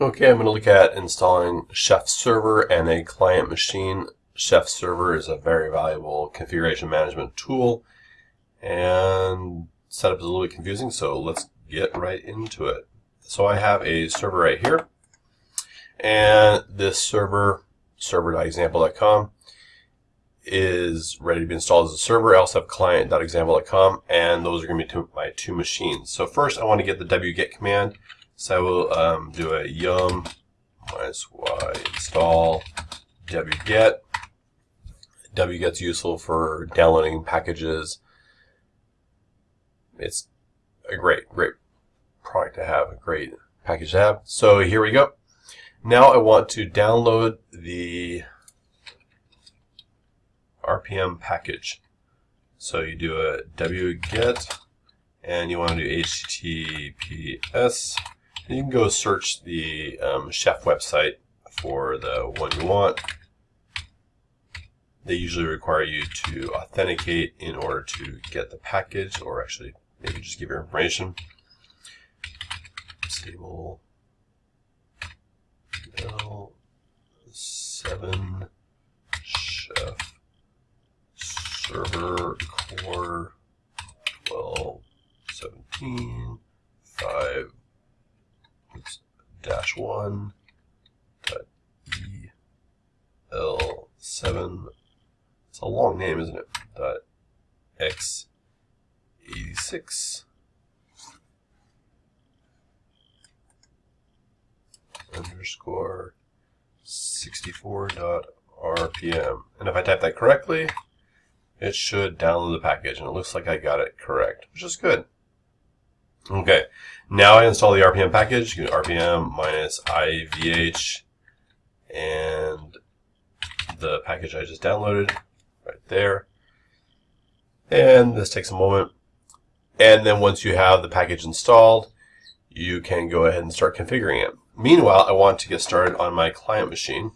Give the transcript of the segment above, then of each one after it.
Okay, I'm going to look at installing Chef Server and a client machine. Chef Server is a very valuable configuration management tool and setup is a little bit confusing, so let's get right into it. So I have a server right here and this server, server.example.com, is ready to be installed as a server. I also have client.example.com and those are going to be my two machines. So first I want to get the wget command so I will um, do a yum minus y install wget. wget's useful for downloading packages. It's a great, great product to have, a great package to have. So here we go. Now I want to download the RPM package. So you do a wget and you want to do https you can go search the um, chef website for the one you want. They usually require you to authenticate in order to get the package, or actually maybe just give your information. Disable L7 chef. Server. Core. 12 17 5 dash one dot e l seven. It's a long name, isn't it? Dot x eighty six underscore sixty four dot rpm. And if I type that correctly, it should download the package, and it looks like I got it correct, which is good. Okay, now I install the RPM package. You can RPM minus IVH and the package I just downloaded right there. And this takes a moment. And then once you have the package installed, you can go ahead and start configuring it. Meanwhile, I want to get started on my client machine.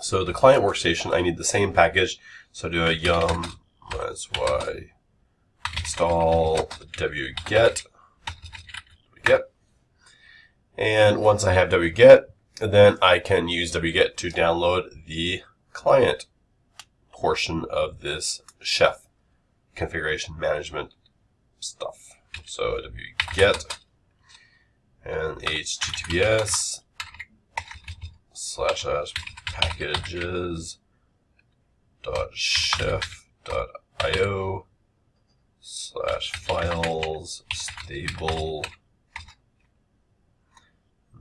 So the client workstation, I need the same package. So do a yum minus y install wget, wget, and once I have wget, then I can use wget to download the client portion of this chef configuration management stuff. So wget and https slash slash packages dot chef dot io slash files stable.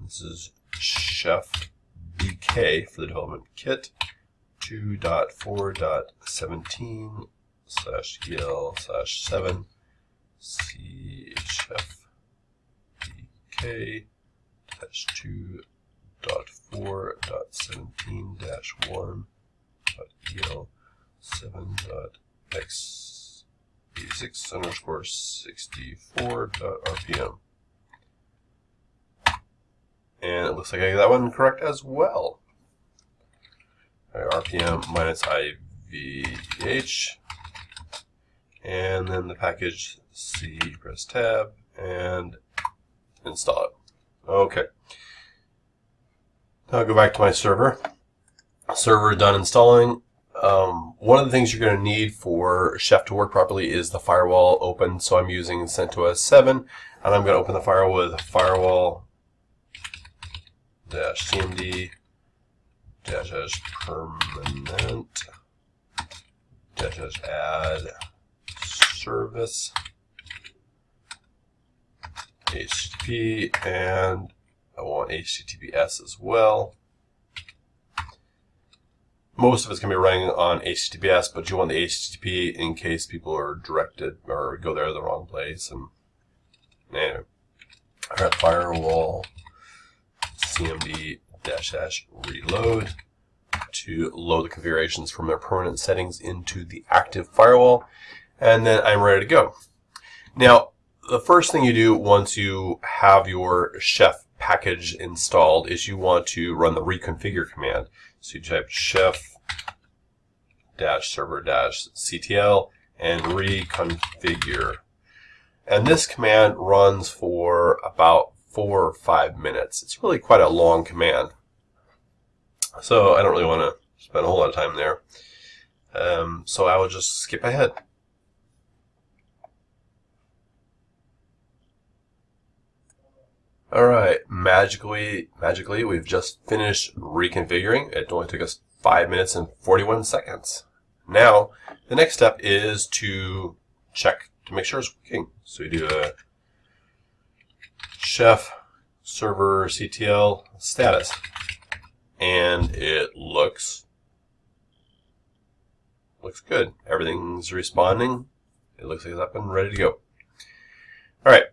This is chef dk for the development kit 2.4.17 slash el slash 7 chef dk dash 2.4.17 dash 1 el 7 dot x 86 underscore 64 dot RPM. And it looks like I got that one correct as well. Right, RPM minus IVH. And then the package C, press tab, and install it. Okay. Now I'll go back to my server. Server done installing. Um, one of the things you're going to need for Chef to work properly is the firewall open. So I'm using CentOS 7, and I'm going to open the firewall with firewall dash cmd dash dash permanent dash dash add service HTTP and I want HTTPS as well. Most of it's going to be running on HTTPS, but you want the HTTP in case people are directed or go there the wrong place. And anyway, I got firewall cmd dash dash reload to load the configurations from their permanent settings into the active firewall. And then I'm ready to go. Now, the first thing you do once you have your chef package installed is you want to run the reconfigure command. So you type chef dash server dash ctl and reconfigure. And this command runs for about four or five minutes. It's really quite a long command. So I don't really want to spend a whole lot of time there. Um, so I will just skip ahead. All right, magically, magically, we've just finished reconfiguring. It only took us five minutes and 41 seconds. Now, the next step is to check to make sure it's working. So we do a chef server CTL status, and it looks looks good. Everything's responding. It looks like it's up and ready to go. All right.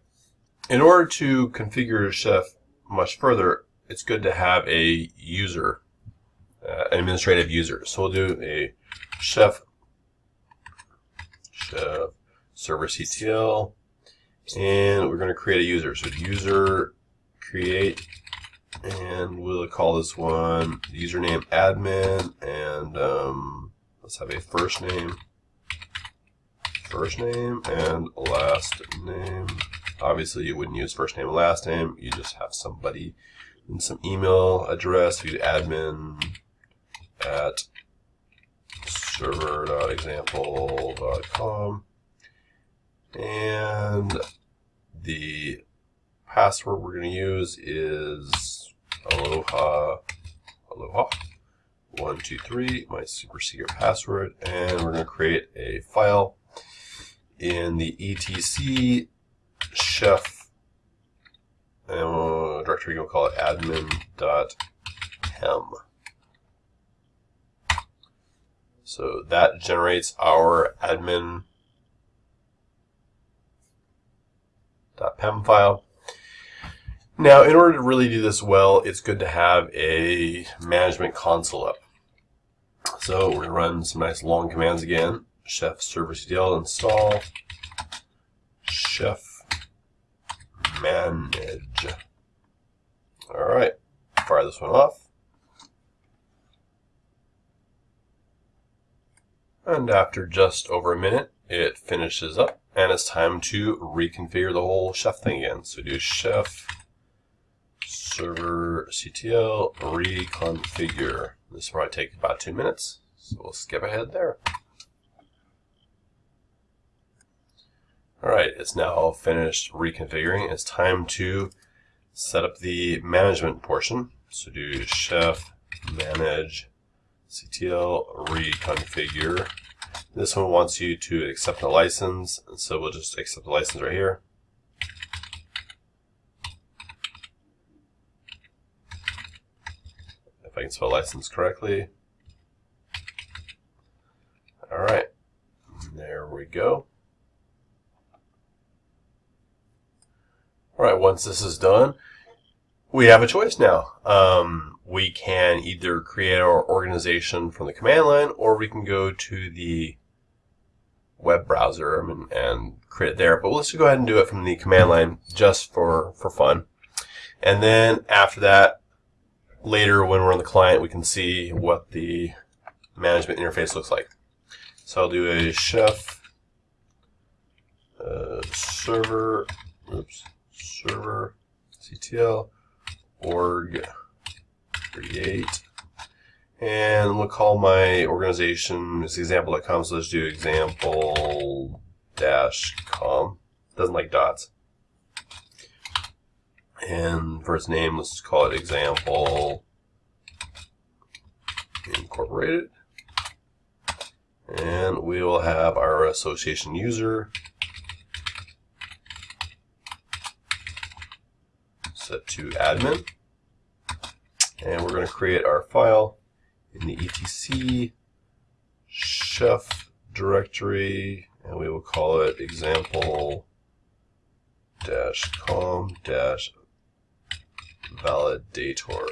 In order to configure Chef much further, it's good to have a user, uh, an administrative user. So we'll do a chef, chef server CTL, and we're going to create a user. So user create, and we'll call this one username admin, and um, let's have a first name, first name, and last name. Obviously, you wouldn't use first name and last name. You just have somebody and some email address. You admin at server.example.com. And the password we're going to use is aloha, aloha, one, two, three, my super secret password. And we're going to create a file in the etc chef uh, directory, you'll call it admin.pem. So that generates our admin.pem file. Now, in order to really do this well, it's good to have a management console up. So we're going to run some nice long commands again. Chef server ctl install chef manage. All right, fire this one off. And after just over a minute, it finishes up and it's time to reconfigure the whole chef thing again. So do chef server ctl reconfigure. This will probably take about two minutes, so we'll skip ahead there. All right, it's now finished reconfiguring. It's time to set up the management portion. So do chef manage ctl reconfigure. This one wants you to accept a license, and so we'll just accept the license right here. If I can spell license correctly. All right, there we go. All right, once this is done, we have a choice now. Um, we can either create our organization from the command line or we can go to the web browser and, and create it there. But let's go ahead and do it from the command line just for, for fun. And then after that, later when we're on the client, we can see what the management interface looks like. So I'll do a chef uh, server, oops, server ctl org create. And we'll call my organization this example.com so let's do example dash com. Doesn't like dots. And for its name let's call it example incorporated. And we will have our association user set to admin. And we're going to create our file in the etc chef directory, and we will call it example dash com dash validator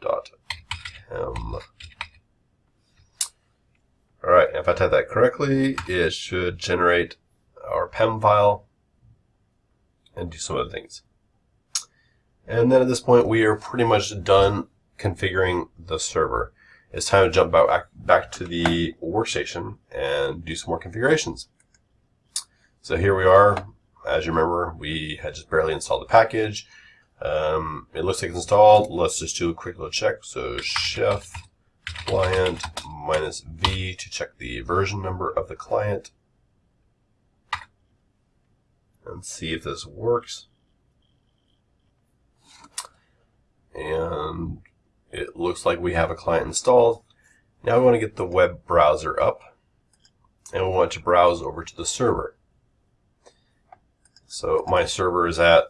dot pem. Alright, if I type that correctly, it should generate our PEM file and do some other things. And then at this point, we are pretty much done configuring the server. It's time to jump back, back to the workstation and do some more configurations. So here we are. as you remember, we had just barely installed the package. Um, it looks like it's installed. Let's just do a quick little check. So chef client minus V to check the version number of the client and see if this works. And it looks like we have a client installed. Now we want to get the web browser up and we want to browse over to the server. So my server is at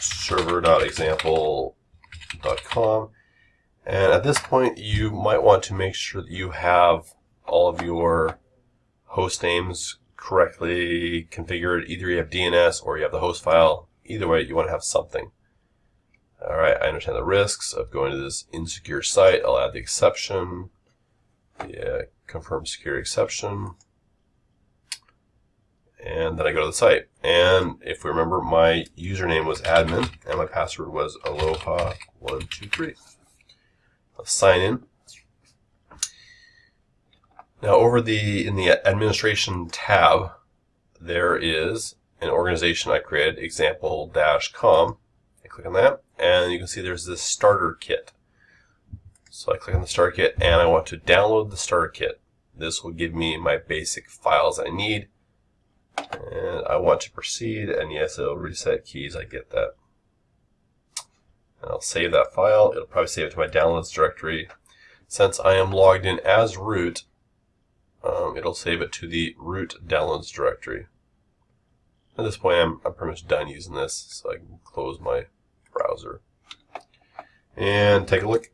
server.example.com and at this point you might want to make sure that you have all of your host names correctly configured. Either you have DNS or you have the host file. Either way, you want to have something. All right, I understand the risks of going to this insecure site. I'll add the exception. Yeah, uh, confirm security exception. And then I go to the site. And if we remember, my username was admin and my password was aloha123. I'll sign in. Now over the in the administration tab, there is an organization I created, example-com. I click on that, and you can see there's this starter kit. So I click on the starter kit, and I want to download the starter kit. This will give me my basic files I need. And I want to proceed, and yes, it'll reset keys, I get that. And I'll save that file. It'll probably save it to my downloads directory. Since I am logged in as root, um, it'll save it to the root downloads directory. At this point, I'm, I'm pretty much done using this, so I can close my browser. And take a look.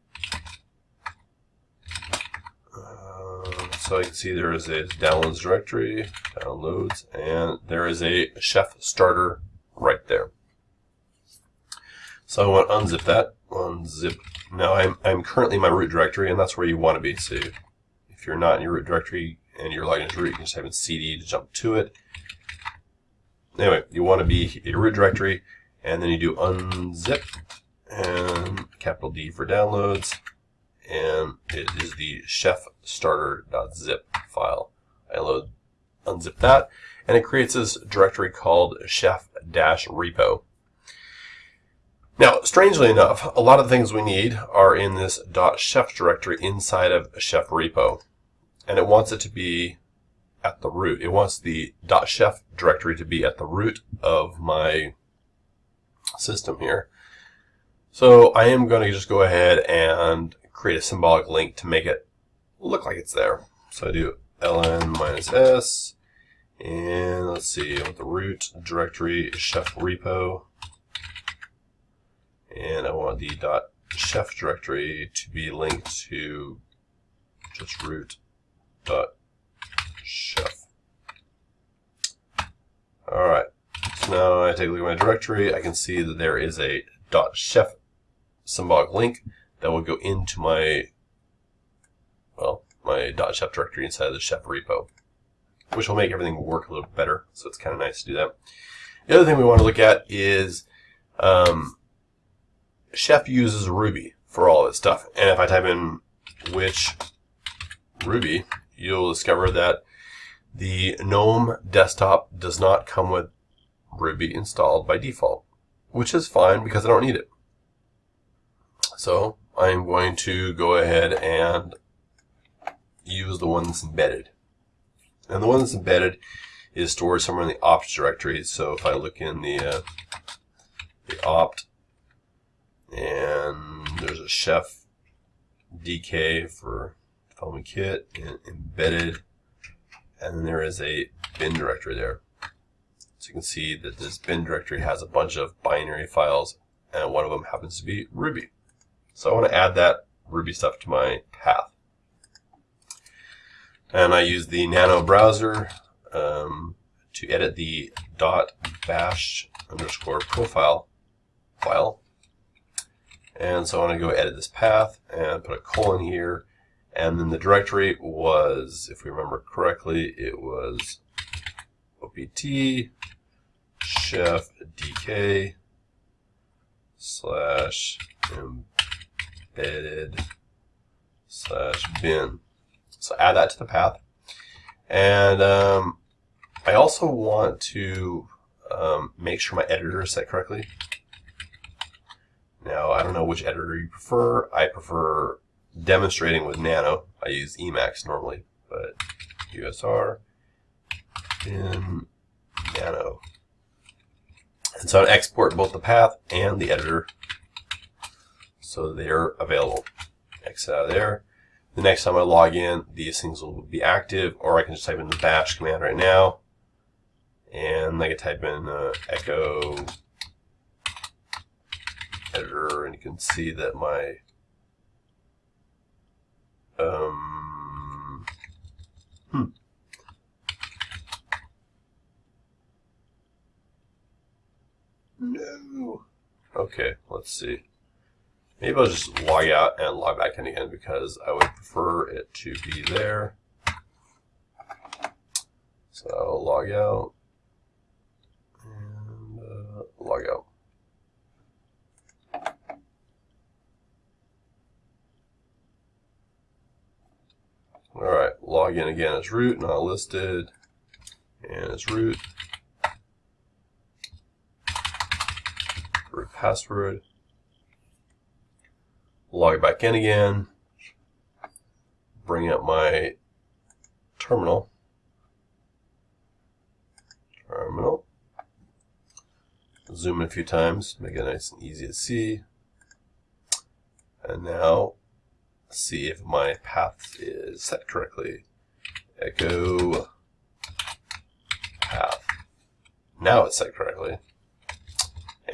Uh, so you can see there is a downloads directory, downloads, and there is a chef starter right there. So I want to unzip that. Unzip. Now I'm, I'm currently in my root directory, and that's where you want to be. So if you're not in your root directory and you're logged into root, you can just type in cd to jump to it. Anyway, you want to be your root directory, and then you do unzip and capital D for downloads, and it is the chef starter.zip file. I load, unzip that, and it creates this directory called chef-repo. Now, strangely enough, a lot of the things we need are in this .chef directory inside of chef repo and it wants it to be at the root. It wants the .chef directory to be at the root of my system here. So I am going to just go ahead and create a symbolic link to make it look like it's there. So I do ln minus s, and let's see, with the root directory chef repo, and I want the dot .chef directory to be linked to just root dot chef. All right. So now I take a look at my directory. I can see that there is a chef symbolic link that will go into my well my chef directory inside of the chef repo, which will make everything work a little better. So it's kind of nice to do that. The other thing we want to look at is um, Chef uses Ruby for all this stuff. And if I type in which Ruby, you'll discover that the GNOME desktop does not come with Ruby installed by default, which is fine because I don't need it. So I'm going to go ahead and use the one that's embedded. And the one that's embedded is stored somewhere in the opt directory. So if I look in the, uh, the opt, and there's a chef DK for development kit and embedded and then there is a bin directory there so you can see that this bin directory has a bunch of binary files and one of them happens to be Ruby. So I want to add that Ruby stuff to my path. And I use the nano browser um, to edit the dot bash underscore profile file. And so I want to go edit this path and put a colon here. And then the directory was, if we remember correctly, it was opt chef dk slash embedded slash bin. So add that to the path. And um, I also want to um, make sure my editor is set correctly. Now, I don't know which editor you prefer. I prefer demonstrating with Nano. I use Emacs normally, but USR in Nano. And so I export both the path and the editor so they're available. Exit out of there. The next time I log in, these things will be active, or I can just type in the bash command right now, and I can type in uh, echo editor, and you can see that my um, hmm. No. Okay, let's see. Maybe I'll just log out and log back in again because I would prefer it to be there. So log out and uh, log out. All right, log in again as root, not listed, and as root. Root password log back in again, bring up my terminal, terminal, zoom in a few times, make it nice and easy to see, and now see if my path is set correctly. Echo path. Now it's set correctly.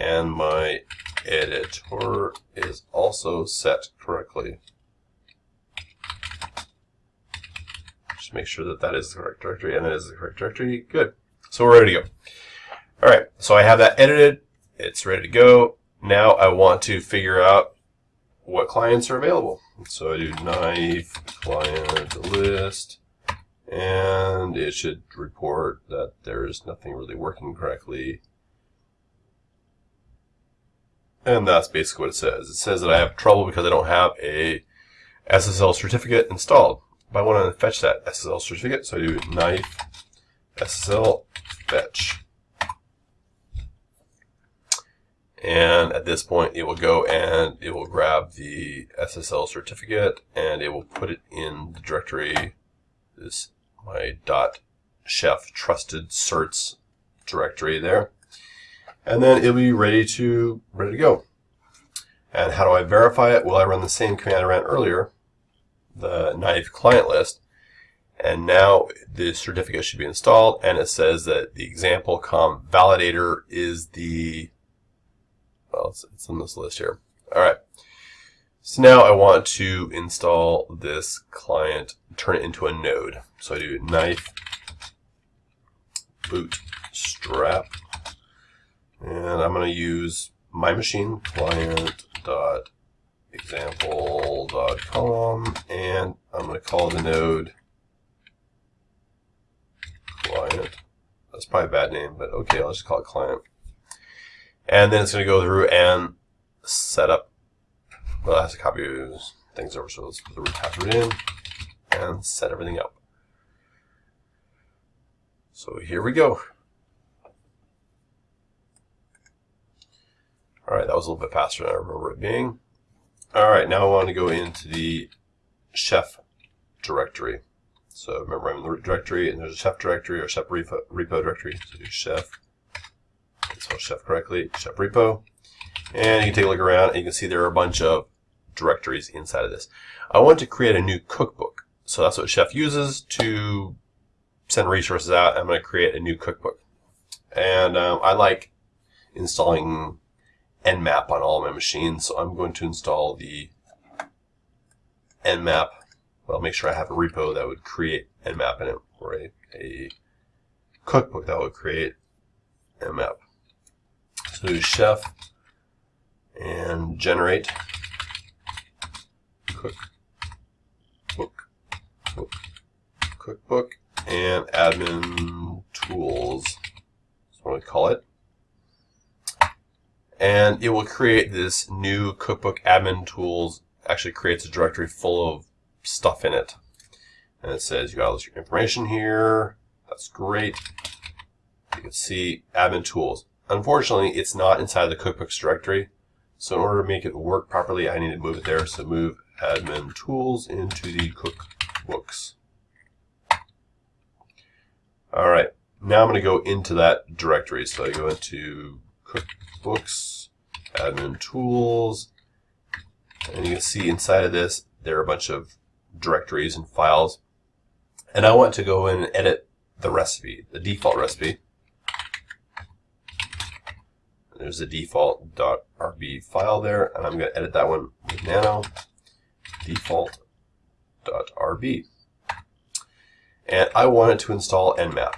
And my editor is also set correctly. Just make sure that that is the correct directory, and it is the correct directory. Good. So we're ready to go. All right, so I have that edited. It's ready to go. Now I want to figure out what clients are available. So I do knife client list, and it should report that there's nothing really working correctly and that's basically what it says. It says that I have trouble because I don't have a SSL certificate installed. But I want to fetch that SSL certificate, so I do knife SSL fetch. And at this point, it will go and it will grab the SSL certificate and it will put it in the directory, this my dot chef trusted certs directory there and then it'll be ready to ready to go. And how do I verify it? Well, I run the same command I ran earlier, the knife client list, and now the certificate should be installed, and it says that the example com validator is the, well, it's, it's in this list here. All right. So now I want to install this client, turn it into a node. So I do knife bootstrap and I'm going to use my machine client dot example dot com and I'm going to call the node client. That's probably a bad name, but okay, I'll just call it client. And then it's going to go through and set up, well, it has to copy things over, so let's put the root password in and set everything up. So here we go. All right, that was a little bit faster than I remember it being. All right, now I want to go into the chef directory. So remember I'm in the root directory and there's a chef directory or chef repo, repo directory. So do chef, spell chef correctly, chef repo. And you can take a look around and you can see there are a bunch of directories inside of this. I want to create a new cookbook. So that's what chef uses to send resources out. I'm going to create a new cookbook. And um, I like installing nmap on all my machines. So I'm going to install the nmap. Well, make sure I have a repo that would create nmap in it, or a, a cookbook that would create nmap. So chef and generate cookbook, cook, cookbook, and admin tools. That's what we call it and it will create this new cookbook admin tools actually creates a directory full of stuff in it and it says you got all this information here that's great you can see admin tools. Unfortunately, it's not inside the cookbooks directory. So in order to make it work properly, I need to move it there. So move admin tools into the cookbooks. All right, now I'm going to go into that directory. So I go into cookbooks, admin tools, and you can see inside of this, there are a bunch of directories and files. And I want to go in and edit the recipe, the default recipe. There's the default.rb file there, and I'm going to edit that one with nano default.rb. And I want it to install nmap.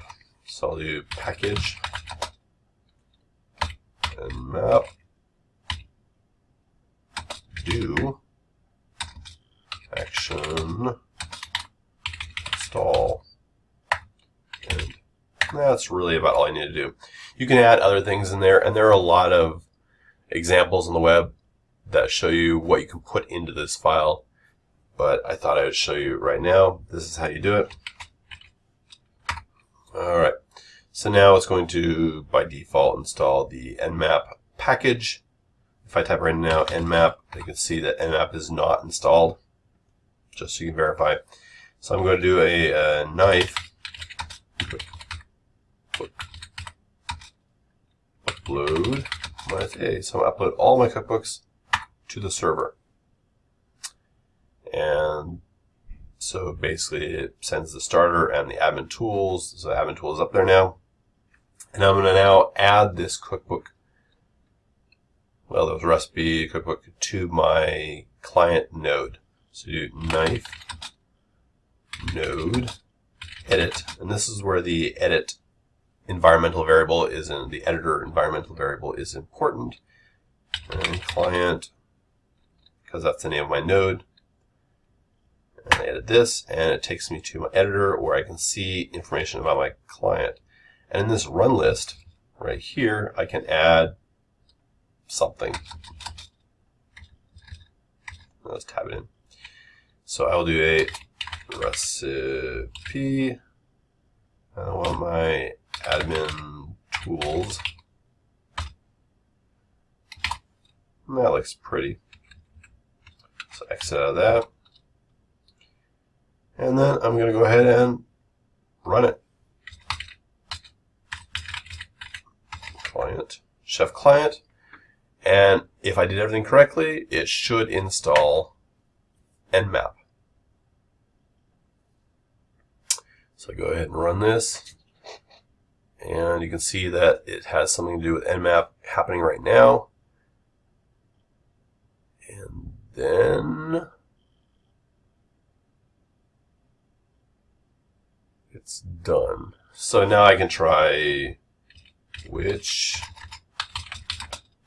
So I'll do package nmap do action install and that's really about all I need to do. You can add other things in there and there are a lot of examples on the web that show you what you can put into this file but I thought I would show you right now. This is how you do it. Alright, so now it's going to by default install the nmap package if I type right now nmap, you can see that nmap is not installed, just so you can verify. So I'm going to do a, a knife upload my A. So I'm upload all my cookbooks to the server. And so basically it sends the starter and the admin tools. So admin tools up there now. And I'm going to now add this cookbook well, there was recipe cookbook to my client node. So do knife node edit, and this is where the edit environmental variable is in the editor environmental variable is important. And client, because that's the name of my node. And I edit this, and it takes me to my editor where I can see information about my client. And in this run list right here, I can add something. Let's tab it in. So I will do a recipe. I want my admin tools. And that looks pretty. So exit out of that. And then I'm going to go ahead and run it. Client, chef client. And if I did everything correctly, it should install nmap. So go ahead and run this. And you can see that it has something to do with nmap happening right now. And then it's done. So now I can try which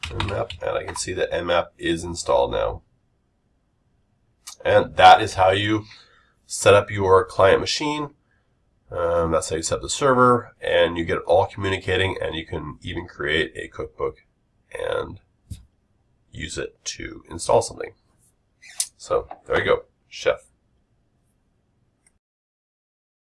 nmap, and I can see that nmap is installed now. And that is how you set up your client machine. Um, that's how you set up the server, and you get it all communicating, and you can even create a cookbook and use it to install something. So there you go, Chef.